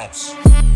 house.